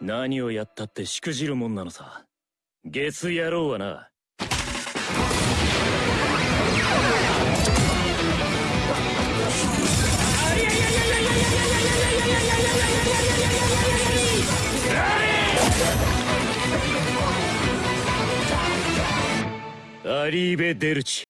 何をやったってしくじるもんなのさ。ゲス野郎はな。アリーベ・デルチ。